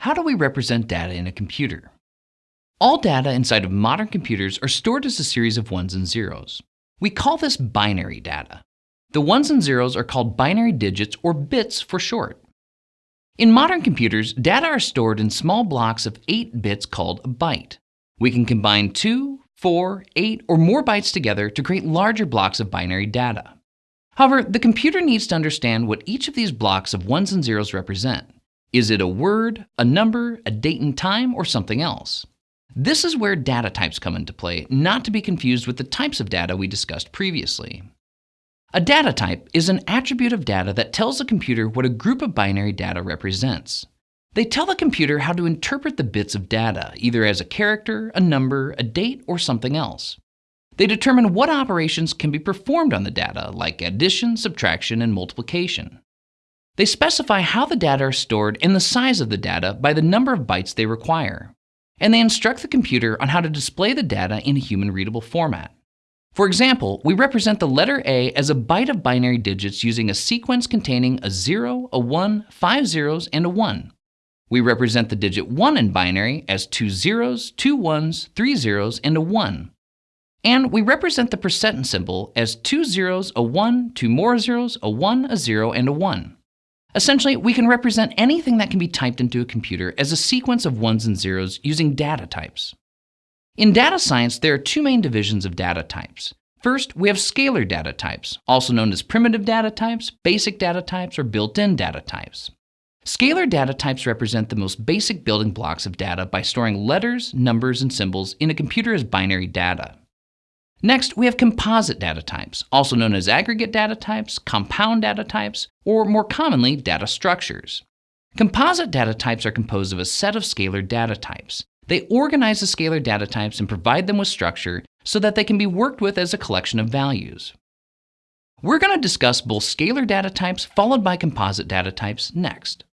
How do we represent data in a computer? All data inside of modern computers are stored as a series of ones and zeros. We call this binary data. The ones and zeros are called binary digits or bits for short. In modern computers, data are stored in small blocks of 8 bits called a byte. We can combine 2, 4, 8, or more bytes together to create larger blocks of binary data. However, the computer needs to understand what each of these blocks of ones and zeros represent. Is it a word, a number, a date and time, or something else? This is where data types come into play, not to be confused with the types of data we discussed previously. A data type is an attribute of data that tells the computer what a group of binary data represents. They tell the computer how to interpret the bits of data, either as a character, a number, a date, or something else. They determine what operations can be performed on the data, like addition, subtraction, and multiplication. They specify how the data are stored and the size of the data by the number of bytes they require. And they instruct the computer on how to display the data in a human readable format. For example, we represent the letter A as a byte of binary digits using a sequence containing a 0, a 1, 5 zeros, and a 1. We represent the digit 1 in binary as two zeros, two ones, three zeros, and a 1. And we represent the percent symbol as two zeros, a 1, two more zeros, a 1, a 0, and a 1. Essentially, we can represent anything that can be typed into a computer as a sequence of ones and zeros using data types. In data science, there are two main divisions of data types. First, we have scalar data types, also known as primitive data types, basic data types, or built-in data types. Scalar data types represent the most basic building blocks of data by storing letters, numbers, and symbols in a computer as binary data. Next, we have composite data types, also known as aggregate data types, compound data types, or more commonly, data structures. Composite data types are composed of a set of scalar data types. They organize the scalar data types and provide them with structure so that they can be worked with as a collection of values. We're going to discuss both scalar data types followed by composite data types next.